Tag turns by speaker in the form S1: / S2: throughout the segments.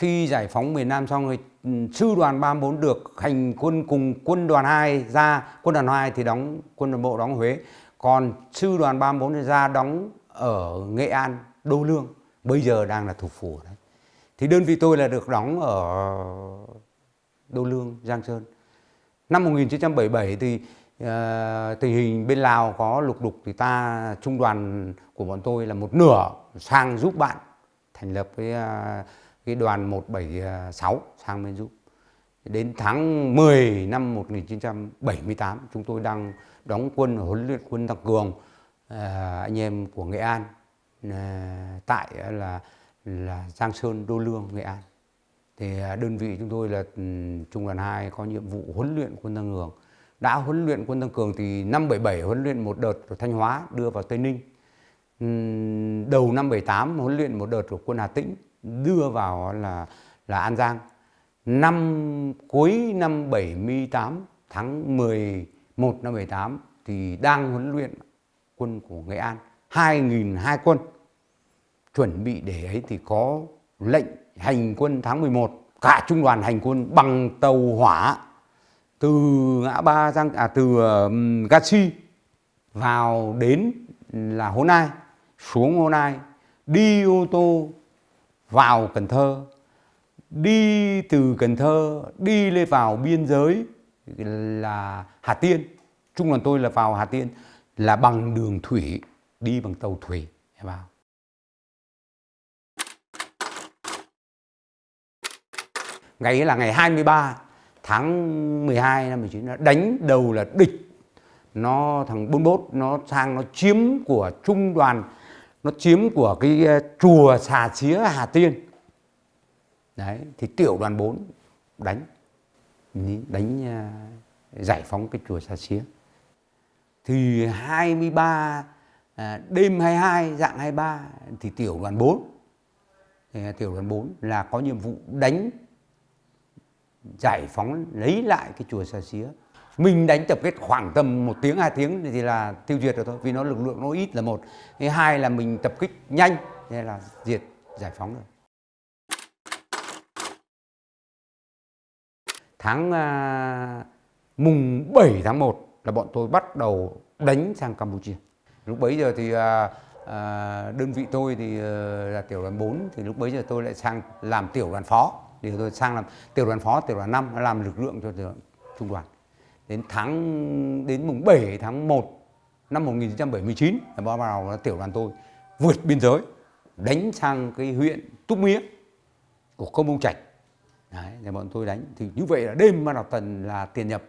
S1: khi giải phóng miền Nam xong rồi ừ, sư đoàn 34 được hành quân cùng quân đoàn 2 ra quân đoàn 2 thì đóng quân đoàn bộ đóng Huế. Còn sư đoàn 34 ra đóng ở Nghệ An Đô Lương. Bây giờ đang là thủ phủ đấy. Thì đơn vị tôi là được đóng ở Đô Lương Giang Sơn. Năm 1977 thì uh, tình hình bên Lào có lục đục thì ta trung đoàn của bọn tôi là một nửa sang giúp bạn thành lập cái uh, ờ, cái đoàn 176 sang bên giúp. Đến tháng 10 năm 1978 chúng tôi đang đóng quân ở huấn luyện quân tăng cường à, anh em của Nghệ An à, tại là là Giang Sơn Đô Lương Nghệ An. Thì à, đơn vị chúng tôi là ừ, trung đoàn 2 có nhiệm vụ huấn luyện quân tăng cường. Đã huấn luyện quân tăng cường thì năm 77 huấn luyện một đợt ở Thanh Hóa đưa vào Tây Ninh. Đầu năm 78 huấn luyện một đợt của quân Hà Tĩnh đưa vào là là An Giang. Năm cuối năm 78 tháng 11 năm 78 thì đang huấn luyện quân của Nghệ An 2.002 quân chuẩn bị để ấy thì có lệnh hành quân tháng 11 cả trung đoàn hành quân bằng tàu hỏa từ ngã ba giang à từ um, Gachi vào đến là Hố Nai xuống Hố Nai đi ô tô vào Cần Thơ, đi từ Cần Thơ, đi lên vào biên giới là Hà Tiên. Trung đoàn tôi là vào Hà Tiên là bằng đường thủy, đi bằng tàu thủy vào. Ngày ấy là ngày 23 tháng 12 năm 19 đánh đầu là địch. Nó thằng 41 nó sang, nó chiếm của trung đoàn nó chiếm của cái ờ, chùa xà xía Hà Tiên. Đấy thì tiểu đoàn 4 đánh đánh ờ, giải phóng cái chùa xà xía. Thì 23 à, ờ, đêm 22 dạng 23 thì tiểu đoàn 4 thì tiểu đoàn 4 là có nhiệm vụ đánh giải phóng lấy lại cái chùa xà xía mình đánh tập kết khoảng tầm một tiếng hai tiếng thì là tiêu diệt được thôi vì nó lực lượng nó ít là một. Thứ hai là mình tập kích nhanh nên là diệt giải phóng được. Tháng à, mùng 7 tháng 1 là bọn tôi bắt đầu đánh sang Campuchia. Lúc bấy giờ thì à, à, đơn vị tôi thì à, là tiểu đoàn 4 thì lúc bấy giờ tôi lại sang làm tiểu đoàn phó. Thì tôi sang làm tiểu đoàn phó tiểu đoàn 5 làm lực lượng cho trung đoàn đến tháng đến mùng 7 tháng 1 năm 1979 là bắt đầu tiểu đoàn tôi vượt biên giới đánh sang cái huyện Túc Mía của công bông Trạch Đấy, thì bọn tôi đánh thì như vậy là đêm ban đầu tần là tiền nhập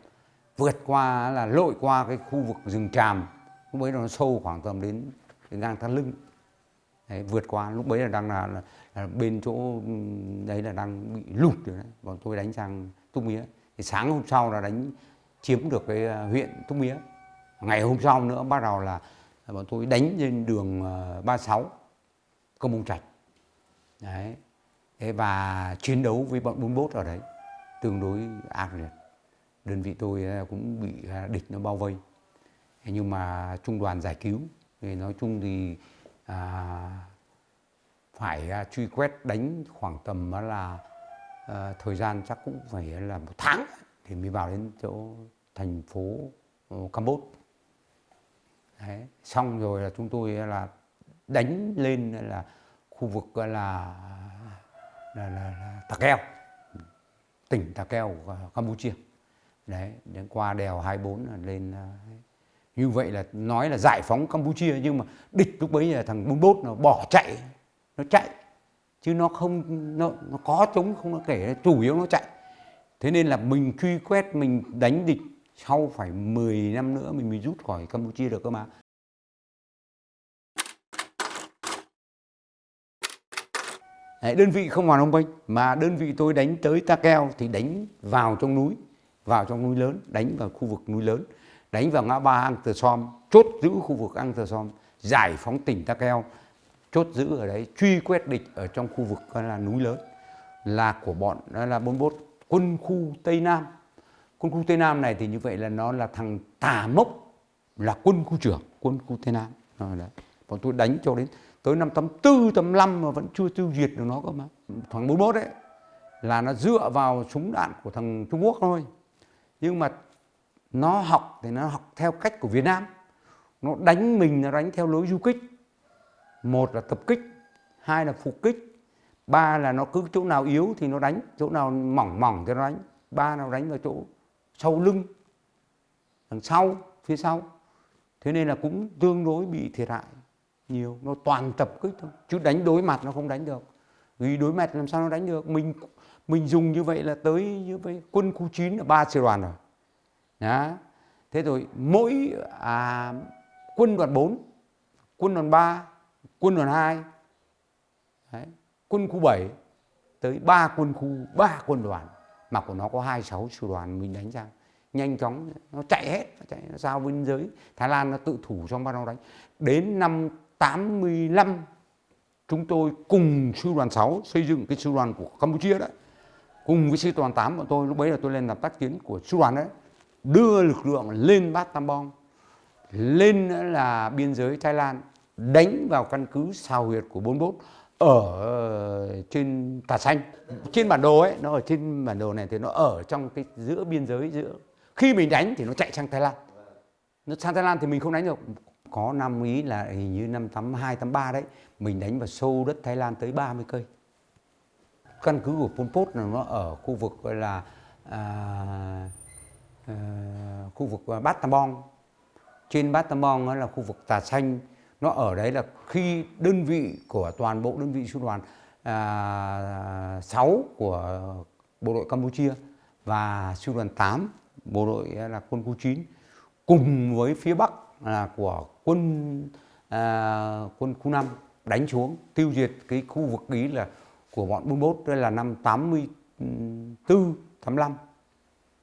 S1: vượt qua là lội qua cái khu vực rừng tràm lúc bấy nó sâu khoảng tầm đến, đến ngang thắt lưng. Đấy, vượt qua lúc bấy là đang là, là, là bên chỗ đấy là đang bị lụt rồi đấy. Bọn tôi đánh sang Túc Mía. Thì sáng hôm sau là đánh chiếm được cái à, huyện Túc Mía. Ngày hôm sau nữa bắt đầu là bọn tôi đánh lên đường à, 36 Công Mông Trạch. Đấy. Thế và chiến đấu với bọn 41 ở đấy tương đối ác liệt. Đơn vị tôi à, cũng bị địch nó bao vây. Nhưng mà trung đoàn giải cứu thì nói chung thì à, phải truy quét đánh khoảng tầm là à, thời gian chắc cũng phải là một tháng thì mới vào đến chỗ thành phố ờ, Campuchia. Đấy. Xong rồi là chúng tôi là đánh lên là khu vực là là, là, là Tà Keo, tỉnh Tà Keo của Campuchia. Đấy, đến qua đèo 24 là lên ờ, như vậy là nói là giải phóng Campuchia nhưng mà địch lúc bấy là thằng 41 nó bỏ chạy, nó chạy chứ nó không nó, nó có chống không nó kể chủ yếu nó chạy thế nên là mình truy quét mình đánh địch sau phải 10 năm nữa mình mới rút khỏi Campuchia được cơ mà. Đấy, đơn vị không vào Nông Penh mà đơn vị tôi đánh tới Ta Keo thì đánh vào trong núi vào trong núi lớn đánh vào khu vực núi lớn đánh vào ngã ba Ang Tờ Som chốt giữ khu vực Ang Tờ Som giải phóng tỉnh Ta Keo chốt giữ ở đấy truy quét địch ở trong khu vực là núi lớn là của bọn đó là 41 quân khu Tây Nam. Quân khu Tây Nam này thì như vậy là nó là thằng Tà Mốc là quân khu trưởng quân khu Tây Nam. Rồi đấy. Bọn tôi đánh cho đến tới năm 84, 85 mà vẫn chưa tiêu diệt được nó cơ mà. Thằng 41 đấy là nó dựa vào súng đạn của thằng Trung Quốc thôi. Nhưng mà nó học thì nó học theo cách của Việt Nam. Nó đánh mình nó đánh theo lối du kích. Một là tập kích hai là phục kích ba là nó cứ chỗ nào yếu thì nó đánh chỗ nào mỏng mỏng thì nó đánh. Ba nào đánh vào chỗ sau lưng đằng sau phía sau. Thế nên là cũng tương đối bị thiệt hại nhiều. Nó toàn tập kích thôi chứ đánh đối mặt nó không đánh được. Vì đối mặt làm sao nó đánh được? Mình mình dùng như vậy là tới như vậy quân khu 9 là ba sư đoàn rồi. Đó thế rồi mỗi à, quân đoàn 4 quân đoàn 3 quân đoàn 2 Đấy, quân khu 7 tới 3 quân khu 3 quân đoàn, mà của nó có 26 sư đoàn mình đánh ra. Nhanh chóng, nó chạy hết, nó chạy nó giao biên giới. Thái Lan nó tự thủ trong bắt đầu đánh. Đến năm 85 chúng tôi cùng sư đoàn 6 xây dựng cái sư đoàn của Campuchia đấy. Cùng với sư đoàn 8 bọn tôi, lúc bấy là tôi lên làm tác chiến của sư đoàn đấy. Đưa lực lượng lên Bát Tam Bong, lên là biên giới Thái Lan, đánh vào căn cứ xào huyệt của 41 ở ờ, trên Tà Xanh. Trên bản đồ ấy nó ở trên bản đồ này thì nó ở trong cái giữa biên giới giữa khi mình đánh thì nó chạy sang Thái Lan. Nó sang Thái Lan thì mình không đánh được. Có năm ý là hình như năm 82, 83 đấy mình đánh vào sâu đất Thái Lan tới 30 cây. Căn cứ của Pol Pot là nó ở khu vực gọi là à, à, khu vực Bát Tam Bong. Trên Bát Tam Bong là khu vực Tà Xanh nó ở đấy là khi đơn vị của toàn bộ đơn vị sư đoàn à, 6 của bộ đội Campuchia và sư đoàn 8 bộ đội là quân khu 9 cùng với phía Bắc là của quân à, quân khu 5 đánh xuống tiêu diệt cái khu vực ý là của bọn 41 đây là năm 84 85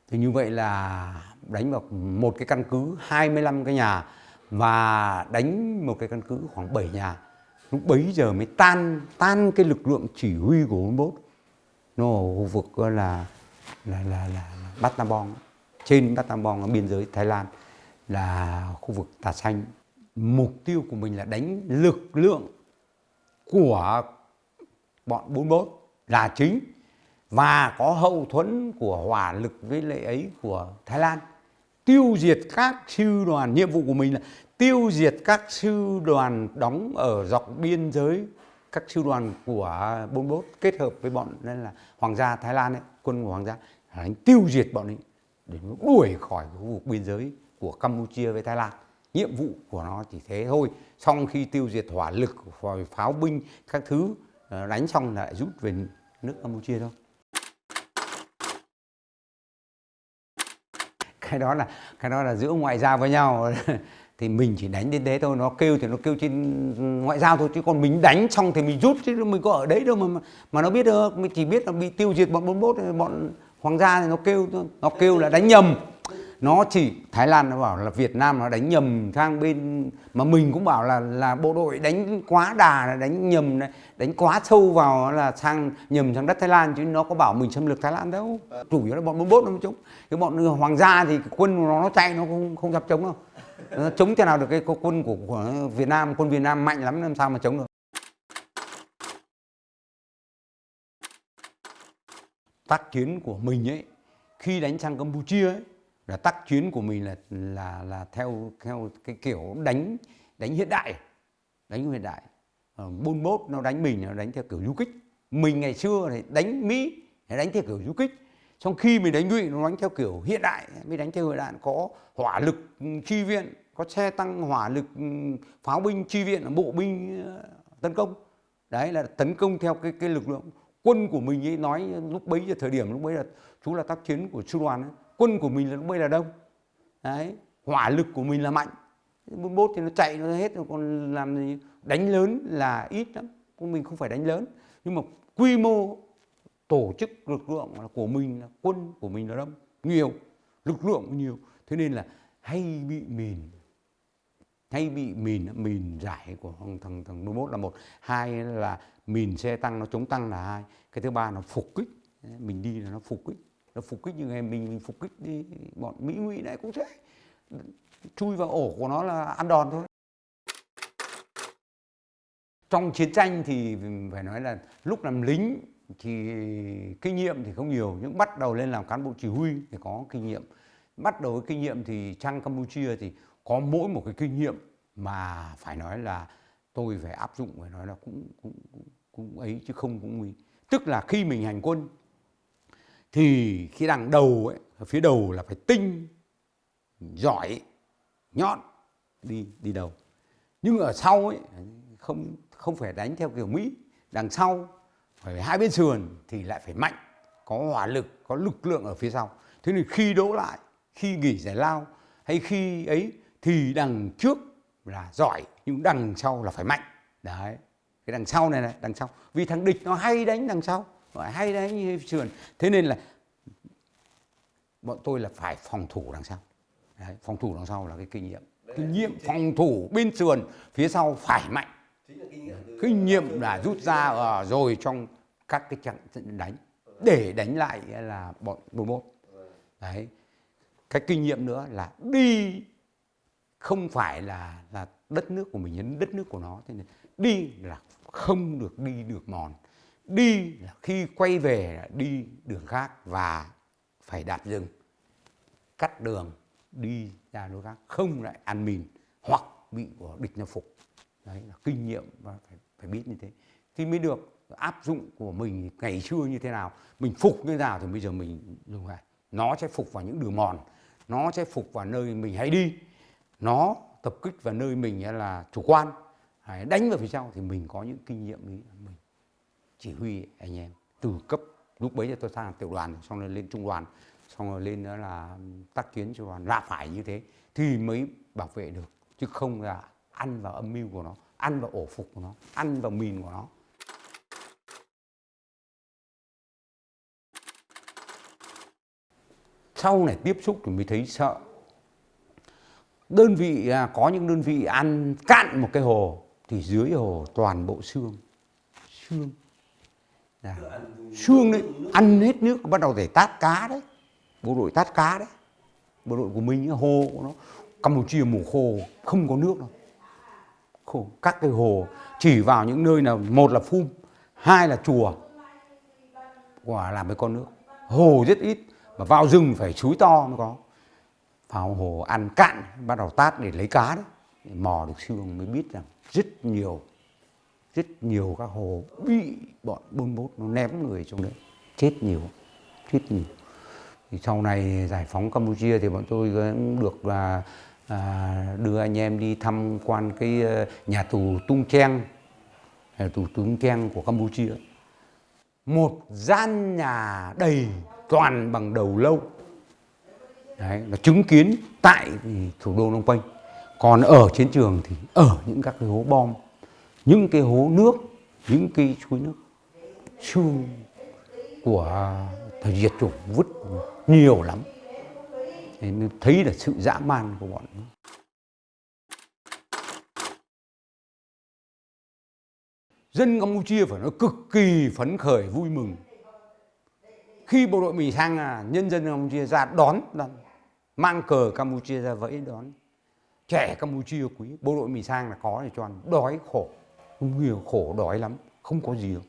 S1: thì như vậy là đánh vào một cái căn cứ 25 cái nhà và đánh một cái căn cứ khoảng 7 nhà. Lúc bấy giờ mới tan tan cái lực lượng chỉ huy của 41 nó ở khu vực là là là, là, là trên Battambang ở biên giới Thái Lan là khu vực Tà Xanh. Mục tiêu của mình là đánh lực lượng của bọn 41 là chính. Và có hậu thuẫn của hỏa lực với lệ ấy của Thái Lan tiêu diệt các sư đoàn. Nhiệm vụ của mình là tiêu diệt các sư đoàn đóng ở dọc biên giới các sư đoàn của 41 kết hợp với bọn nên là hoàng gia Thái Lan ấy, quân của hoàng gia đánh tiêu diệt bọn ấy để nó đuổi khỏi khu vực biên giới của Campuchia với Thái Lan. Nhiệm vụ của nó chỉ thế thôi. Xong khi tiêu diệt hỏa lực pháo binh các thứ ờ, đánh xong lại rút về nước Campuchia thôi. Cái đó là, cái đó là giữa ngoại giao với nhau. Thì mình chỉ đánh đến thế thôi. Nó kêu thì nó kêu trên ngoại giao thôi, chứ còn mình đánh xong thì mình rút, chứ mình có ở đấy đâu mà mà nó biết được. Mình chỉ biết là bị tiêu diệt bọn 41 bọn hoàng gia thì nó kêu nó kêu là đánh nhầm nó chỉ Thái Lan nó bảo là Việt Nam nó đánh nhầm sang bên mà mình cũng bảo là là bộ đội đánh quá đà đánh nhầm đánh quá sâu vào là sang nhầm sang đất Thái Lan chứ nó có bảo mình xâm lược Thái Lan đâu. Chủ yếu là bọn 41 nó chống. Cái bọn hoàng gia thì quân nó nó chạy nó không không dám chống đâu. Nó chống thế nào được cái quân của, của Việt Nam quân Việt Nam mạnh lắm làm sao mà chống được. Tác chiến của mình ấy khi đánh sang Campuchia ấy là tác chiến của mình là là là theo theo cái kiểu đánh đánh hiện đại. Đánh hiện đại. Ờ, Bôn bốt nó đánh mình, nó đánh theo kiểu du kích. Mình ngày xưa thì đánh mỹ, thì đánh theo kiểu du kích. Trong khi mình đánh ngụy nó đánh theo kiểu hiện đại. Mới đánh theo hiện đại, có hỏa lực ừ, chi viện, có xe tăng hỏa lực ừ, pháo binh, chi viện, bộ binh ờ, tấn công. Đấy, là tấn công theo cái cái lực lượng quân của mình ấy nói lúc bấy giờ, thời điểm lúc bấy là chú là tác chiến của sư đoàn ấy quân của mình là lúc bây là đông. Đấy, hỏa lực của mình là mạnh. Bốn bốt thì nó chạy nó hết rồi, còn làm gì? Đánh lớn là ít lắm mình không phải đánh lớn. Nhưng mà quy mô tổ chức lực lượng của mình là, quân của mình là đông, nhiều, lực lượng nhiều. Thế nên là hay bị mìn, hay bị mìn mìn giải của thằng thằng thằng 41 là một. Hai là mìn xe tăng nó chống tăng là hai. Cái thứ ba là phục kích. Mình đi là nó phục kích là phục kích như ngày mình mình phục kích đi bọn mỹ ngụy này cũng thế. Chui vào ổ của nó là ăn đòn thôi. Trong chiến tranh thì phải nói là lúc làm lính thì kinh nghiệm thì không nhiều nhưng bắt đầu lên làm cán bộ chỉ huy thì có kinh nghiệm. Bắt đầu với kinh nghiệm thì sang Campuchia thì có mỗi một cái kinh nghiệm mà phải nói là tôi phải áp dụng phải nói là cũng cũng cũng, cũng ấy chứ không cũng nguy. Tức là khi mình hành quân thì khi đằng đầu ấy, ở phía đầu là phải tinh, giỏi, nhọn, đi đi đầu. Nhưng ở sau ấy, không không phải đánh theo kiểu mỹ, đằng sau phải hai bên sườn thì lại phải mạnh, có hỏa lực, có lực lượng ở phía sau. Thế nên khi đỗ lại, khi nghỉ giải lao hay khi ấy thì đằng trước là giỏi, nhưng đằng sau là phải mạnh. Đấy, cái đằng sau này này, đằng sau. Vì thằng địch nó hay đánh đằng sau hay đánh như sườn. Thế nên là bọn tôi là phải phòng thủ đằng sau. Đấy, phòng thủ đằng sau là cái kinh nghiệm. Kinh nghiệm phòng thủ bên sườn phía sau phải mạnh. Kinh nghiệm là rút ra uh, rồi trong các cái trận đánh. Để đánh lại là bọn 41 đấy. Cái kinh nghiệm nữa là đi không phải là là đất nước của mình đến đất nước của nó. Thế nên đi là không được đi được mòn đi là khi quay về là đi đường khác và phải đạp dừng cắt đường, đi ra nơi khác, không lại ăn mìn hoặc bị của địch nó phục. Đấy, là kinh nghiệm và phải phải biết như thế. Thì mới được áp dụng của mình ngày xưa như thế nào, mình phục như thế nào thì bây giờ mình dùng lại. Nó sẽ phục vào những đường mòn, nó sẽ phục vào nơi mình hay đi, nó tập kích vào nơi mình là chủ quan. Đánh vào phía sau thì mình có những kinh nghiệm ấy mình chỉ huy anh em. Từ cấp, lúc bấy giờ tôi sang tiểu đoàn, xong rồi lên trung đoàn, xong rồi lên đó là tác chiến cho đoàn. Là phải như thế, thì mới bảo vệ được, chứ không là ăn vào âm mưu của nó, ăn vào ổ phục của nó, ăn vào mìn của nó. Sau này tiếp xúc thì mới thấy sợ. Đơn vị à, có những đơn vị ăn cạn một cái hồ, thì dưới hồ toàn bộ xương. Xương à, xương đấy ăn hết nước bắt đầu để tát cá đấy. Bộ đội tát cá đấy. Bộ đội của mình hồ của nó. Campuchia mùa khô không có nước đâu. Khô. Các cái hồ chỉ vào những nơi nào một là phun hai là chùa. Quả làm với con nước. Hồ rất ít mà vào rừng phải suối to mới có. Vào hồ ăn cạn bắt đầu tát để lấy cá đấy. Mò được xương mới biết rằng rất nhiều rất nhiều các hồ bị bọn bôn bốt nó ném người trong đấy. Chết nhiều chết nhiều. Thì sau này giải phóng Campuchia thì bọn tôi cũng được là à, đưa anh em đi tham quan cái ờ, nhà tù Tung Cheng nhà tù Tung Cheng của Campuchia. Một gian nhà đầy toàn bằng đầu lâu. Đấy, là chứng kiến tại thủ đô Phnom Penh. Còn ở chiến trường thì ở những các cái hố bom những cái hố nước những cái suối nước xương của thời diệt chủng vứt nhiều lắm. Nên thấy là sự dã man của bọn nó. dân Campuchia phải nói cực kỳ phấn khởi vui mừng. Khi bộ đội mình sang là nhân dân Campuchia ra đón, đón mang cờ Campuchia ra vẫy đón trẻ Campuchia quý bộ đội mình sang là có để cho ăn đói khổ không nhiều khổ đói lắm. Không có gì đâu.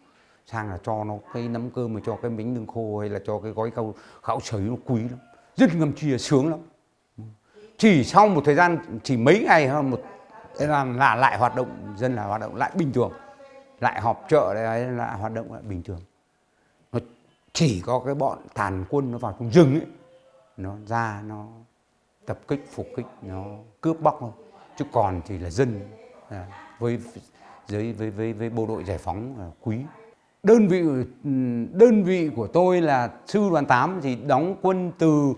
S1: Sang là cho nó cái nấm cơm mà cho cái bánh lương khô hay là cho cái gói câu khảo sấy nó quý lắm. Rất ngầm chia sướng lắm. Chỉ sau một thời gian chỉ mấy ngày hơn một là, là lại hoạt động dân là hoạt động lại bình thường. Lại họp chợ đấy là hoạt động lại bình thường. Nó chỉ có cái bọn tàn quân nó vào trong rừng ấy. Nó ra nó tập kích phục kích nó cướp bóc thôi. Chứ còn thì là dân à, với với với với, với bộ đội giải phóng quý. Đơn vị đơn vị của tôi là sư đoàn 8 thì đóng quân từ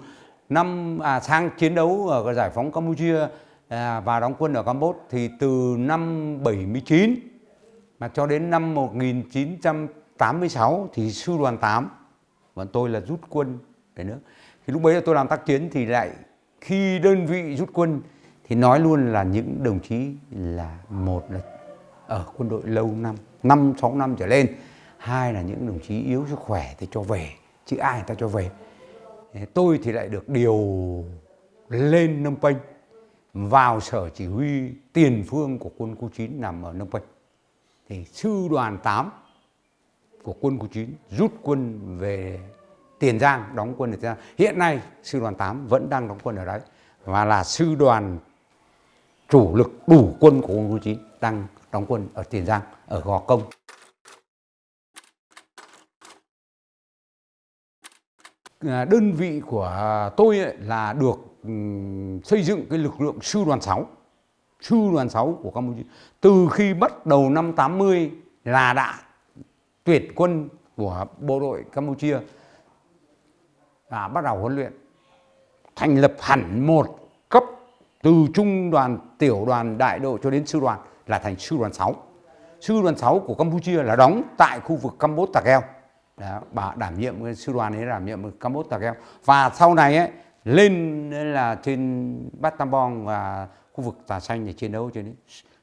S1: năm à, sang chiến đấu ở giải phóng Campuchia à, và đóng quân ở Campuchia thì từ năm 79 mà cho đến năm 1986 thì sư đoàn 8 bọn tôi là rút quân về nước. Thì lúc bấy giờ tôi làm tác chiến thì lại khi đơn vị rút quân thì nói luôn là những đồng chí là một là ở quân đội lâu năm năm, sáu năm trở lên. Hai là những đồng chí yếu sức khỏe thì cho về, chứ ai người ta cho về. Tôi thì lại được điều lên Nông Penh vào sở chỉ huy tiền phương của quân khu 9 nằm ở Nông Penh thì sư đoàn 8 của quân khu 9 rút quân về Tiền Giang, đóng quân ở Tiền Giang. Hiện nay sư đoàn 8 vẫn đang đóng quân ở đấy, và là sư đoàn chủ lực đủ quân của quân khu 9 đang đóng quân ở Tiền Giang, ở Gò Công. À, đơn vị của tôi ấy là được ừ, xây dựng cái lực lượng sư đoàn 6 sư đoàn 6 của Campuchia từ khi bắt đầu năm 80 là đã tuyệt quân của bộ đội Campuchia và bắt đầu huấn luyện, thành lập hẳn một từ trung đoàn, tiểu đoàn, đại đội cho đến sư đoàn là thành sư đoàn 6. Sư đoàn 6 của Campuchia là đóng tại khu vực Campuchia Tà Keo. Đó, bà đảm nhiệm sư đoàn ấy đảm nhiệm Campuchia Tà Keo. Và sau này ấy, lên là trên Bát Tam Bong và khu vực Tà Xanh để chiến đấu cho đến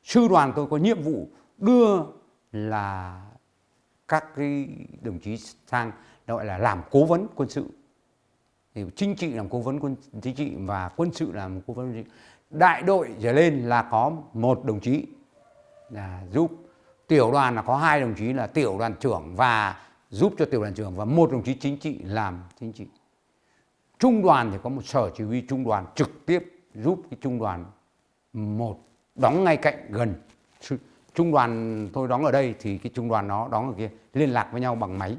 S1: Sư đoàn tôi có nhiệm vụ đưa là các cái đồng chí sang gọi là làm cố vấn quân sự thì chính trị làm cố vấn quân chính trị và quân sự làm cố vấn quân sự đại đội trở lên là có một đồng chí là giúp. Tiểu đoàn là có hai đồng chí là tiểu đoàn trưởng và giúp cho tiểu đoàn trưởng và một đồng chí chính trị làm chính trị. Trung đoàn thì có một sở chỉ huy trung đoàn trực tiếp giúp cái trung đoàn một đóng ngay cạnh gần. Trung đoàn tôi đóng ở đây thì cái trung đoàn nó đóng ở kia liên lạc với nhau bằng máy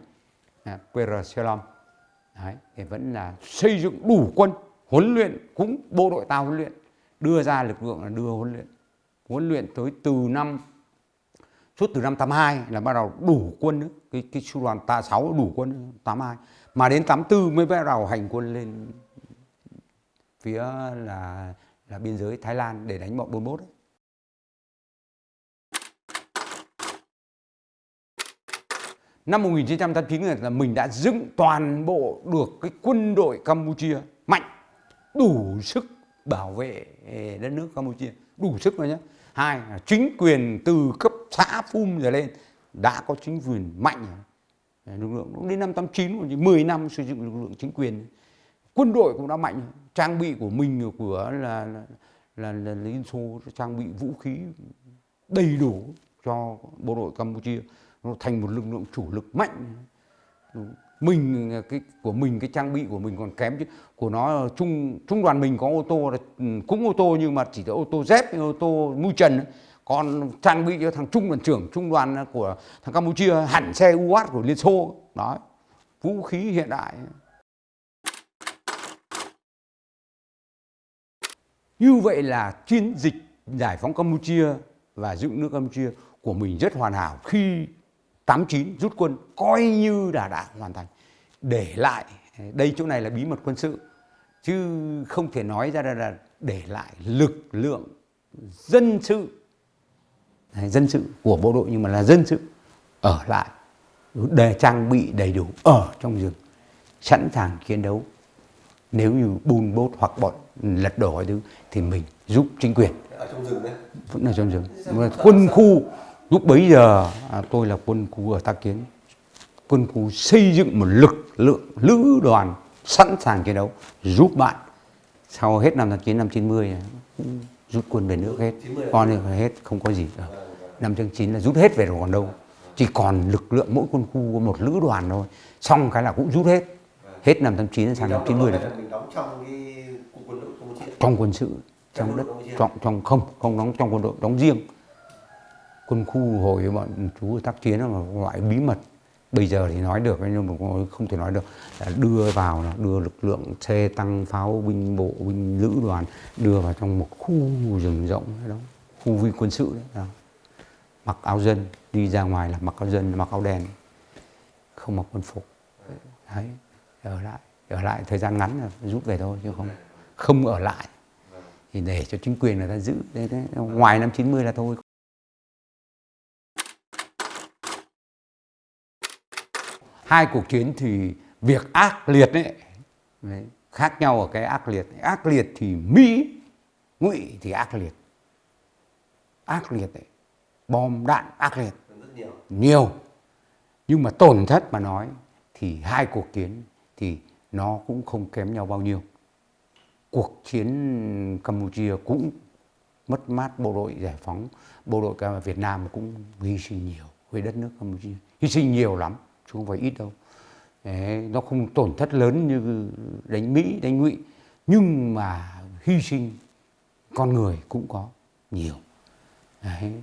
S1: à, QR Selom Đấy, thì vẫn là xây dựng đủ quân huấn luyện cũng bộ đội ta huấn luyện đưa ra lực lượng là đưa huấn luyện huấn luyện tới từ năm suốt từ năm 82 là bắt đầu đủ quân nữa. cái cái sư đoàn ta 6 đủ quân 82 mà đến 84 mới bắt đầu hành quân lên phía là là biên giới Thái Lan để đánh bọn 41 ấy. Năm 1989 là mình đã dựng toàn bộ được cái quân đội Campuchia mạnh, đủ sức bảo vệ ờ, đất nước Campuchia, đủ sức rồi nhé. Hai là chính quyền từ cấp xã Phum trở lên đã có chính quyền mạnh. Ờ, lực lượng đến năm 89, 10 năm sử dụng lực lượng chính quyền. Quân đội cũng đã mạnh, trang bị của mình của là là, là, là Liên Xô trang bị vũ khí đầy đủ cho bộ đội Campuchia nó thành một lực lượng chủ lực mạnh mình, cái, của mình, cái trang bị của mình còn kém chứ. Của nó trung trung đoàn mình có ô tô là cũng ô tô nhưng mà chỉ là ô tô dép, ô tô mui trần còn trang bị cho thằng trung đoàn trưởng, trung đoàn của thằng campuchia, hẳn xe uat của liên xô. Đó, vũ khí hiện đại. Như vậy là chiến dịch giải phóng campuchia và dựng nước campuchia của mình rất hoàn hảo khi 89 rút quân coi như đã đã hoàn thành. Để lại đây chỗ này là bí mật quân sự chứ không thể nói ra là để lại lực lượng dân sự. Dân sự của bộ đội nhưng mà là dân sự ở lại để trang bị đầy đủ ở trong rừng sẵn sàng chiến đấu. Nếu như bùn bốt hoặc bọn lật đổ hay thứ thì mình giúp chính quyền.
S2: Ở trong rừng đấy.
S1: Vẫn ở trong rừng. Quân khu Lúc bấy giờ à, tôi là quân khu ở Tác Kiến. Quân khu xây dựng một lực lượng lữ đoàn sẵn sàng chiến đấu giúp bạn. Sau hết năm 19 năm 90 rút quân về nước hết. Còn thì hết không có gì. Ở. Năm 99 là rút hết về rồi còn đâu. Chỉ còn lực lượng mỗi quân khu có một lữ đoàn thôi. Xong cái là cũng rút hết. Hết năm 89 sang năm 90 là
S2: trong cái quân đội.
S1: Trong quân sự, trong đất, trong, trong không, không đóng trong quân đội, đóng riêng quân khu hồi bọn chú tác chiến là một loại bí mật. Bây giờ thì nói được nhưng mà không thể nói được. Là đưa vào đưa lực lượng xe tăng pháo binh bộ binh lữ đoàn đưa vào trong một khu rừng rộng đó khu vi quân sự đấy đó. mặc áo dân đi ra ngoài là mặc áo dân mặc áo đen không mặc quân phục. Đấy ở lại ở lại thời gian ngắn là rút về thôi chứ không không ở lại. Thì để cho chính quyền người ta giữ đấy, đấy. ngoài năm 90 là thôi. Hai cuộc chiến thì việc ác liệt ấy, đấy, khác nhau ở cái ác liệt. Ác liệt thì mỹ ngụy thì ác liệt. Ác liệt ấy, bom đạn ác liệt.
S2: Nhiều.
S1: nhiều nhưng mà tổn thất mà nói thì hai cuộc chiến thì nó cũng không kém nhau bao nhiêu. Cuộc chiến campuchia cũng mất mát bộ đội giải phóng bộ đội Việt Nam cũng hy sinh nhiều với đất nước Campuchia. Hy sinh nhiều lắm chứ không phải ít đâu. Đấy, nó không tổn thất lớn như đánh Mỹ đánh Ngụy nhưng mà hy sinh con người cũng có nhiều. Đấy.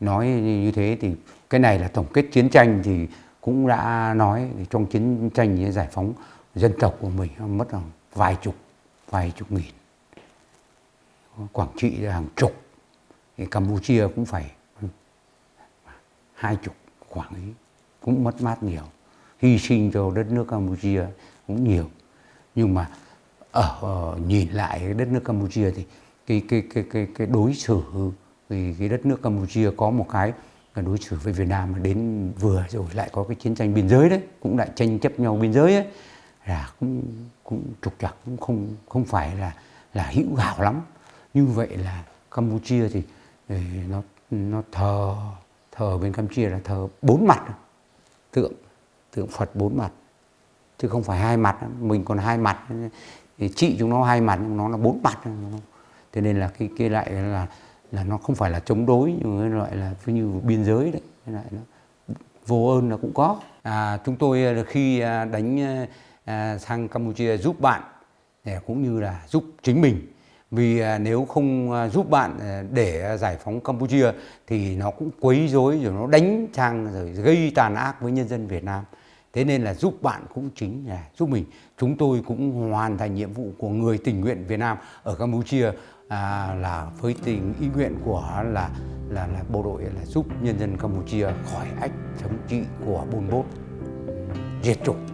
S1: nói như thế thì cái này là tổng kết chiến tranh thì cũng đã nói trong chiến tranh giải phóng dân tộc của mình mất khoảng vài chục vài chục nghìn. Quảng Trị là hàng chục thì Campuchia cũng phải hai chục khoảng ấy cũng mất mát nhiều hy sinh cho đất nước Campuchia cũng nhiều. Nhưng mà ở uh, nhìn lại đất nước Campuchia thì cái cái cái cái cái đối xử thì cái đất nước Campuchia có một cái đối xử với Việt Nam mà đến vừa rồi lại có cái chiến tranh biên giới đấy cũng lại tranh chấp nhau biên giới ấy là cũng cũng trục trặc cũng không không phải là là hữu hảo lắm. Như vậy là Campuchia thì nó nó thờ thờ bên Campuchia là thờ bốn mặt. Tượng tượng Phật bốn mặt. Chứ không phải hai mặt mình còn hai mặt thì chúng nó hai mặt nhưng nó là bốn mặt. Thế nên là cái kia lại là là nó không phải là chống đối nhưng mà loại là như biên giới đấy. Lại nó vô ơn là cũng có. À, chúng tôi à, khi à, đánh à, à, sang Campuchia giúp bạn cũng như là giúp chính mình. Vì nếu không giúp bạn để giải phóng Campuchia thì nó cũng quấy rối rồi nó đánh trang rồi gây tàn ác với nhân dân Việt Nam thế nên là giúp bạn cũng chính là giúp mình. Chúng tôi cũng hoàn thành nhiệm vụ của người tình nguyện Việt Nam ở Campuchia à, là với tình ý nguyện của là là là bộ đội là giúp nhân dân Campuchia khỏi ách thống trị của Bôn Bốt diệt chủng.